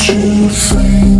so free.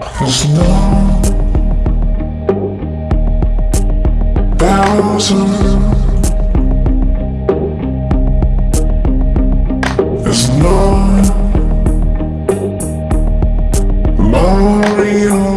Cause now Thousand Is not Mario.